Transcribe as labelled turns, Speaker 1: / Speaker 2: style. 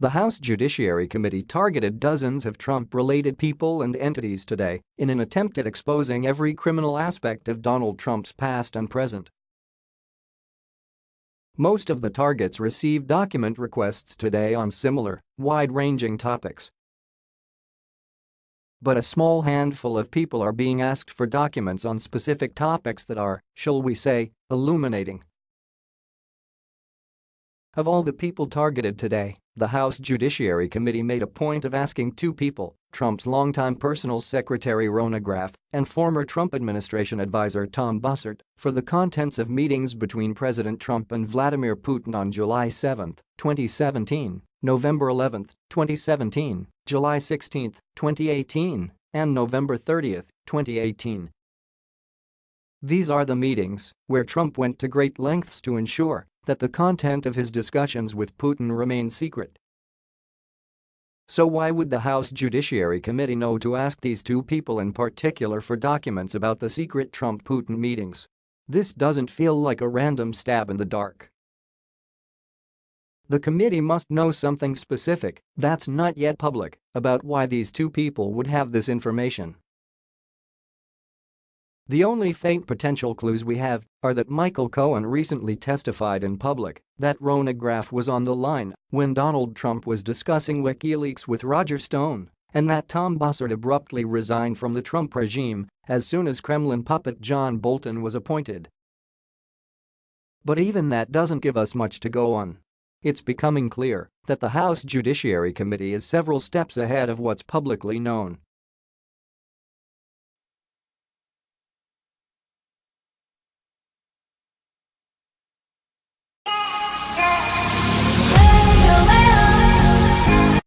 Speaker 1: The House Judiciary Committee targeted dozens of Trump-related people and entities today in an attempt at exposing every criminal aspect of Donald Trump's past and present. Most of the targets received document requests today on similar, wide-ranging topics. But a small handful of people are being asked for documents on specific topics that are, shall we say, illuminating. Of all the people targeted today, the House Judiciary Committee made a point of asking two people, Trump's longtime personal secretary Rona Graff and former Trump administration advisor Tom Bossert, for the contents of meetings between President Trump and Vladimir Putin on July 7, 2017, November 11, 2017, July 16, 2018, and November 30, 2018. These are the meetings where Trump went to great lengths to ensure that the content of his discussions with Putin remained secret. So why would the House Judiciary Committee know to ask these two people in particular for documents about the secret Trump-Putin meetings? This doesn't feel like a random stab in the dark. The committee must know something specific that's not yet public about why these two people would have this information. The only faint potential clues we have are that Michael Cohen recently testified in public that Rona Graff was on the line when Donald Trump was discussing WikiLeaks with Roger Stone and that Tom Bossert abruptly resigned from the Trump regime as soon as Kremlin puppet John Bolton was appointed. But even that doesn't give us much to go on. It's becoming clear that the House Judiciary Committee is several steps ahead of what's publicly known